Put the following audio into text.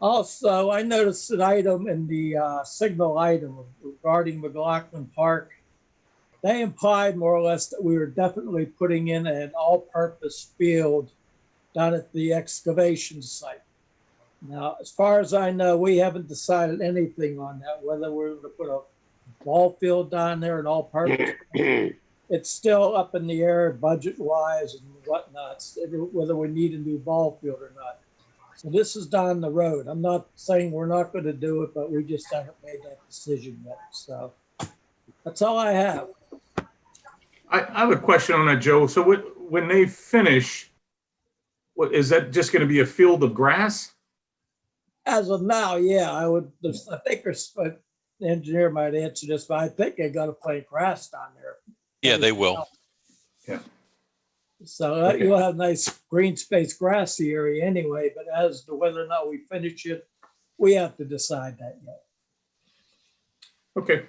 Also, I noticed an item in the uh, signal item regarding McLaughlin Park. They implied more or less that we were definitely putting in an all-purpose field down at the excavation site. Now, as far as I know, we haven't decided anything on that, whether we're going to put a ball field down there and all-purpose. It's still up in the air budget-wise and whatnot, whether we need a new ball field or not. So this is down the road. I'm not saying we're not going to do it, but we just haven't made that decision yet. So that's all I have. I, I have a question on that, Joe. So what, when they finish, what, is that just gonna be a field of grass? As of now, yeah, I would, I think there's, the engineer might answer this, but I think they got to play grass down there. Yeah, they will. So uh, Okay. you'll have nice green space grassy area anyway, but as to whether or not we finish it, we have to decide that yet. Okay,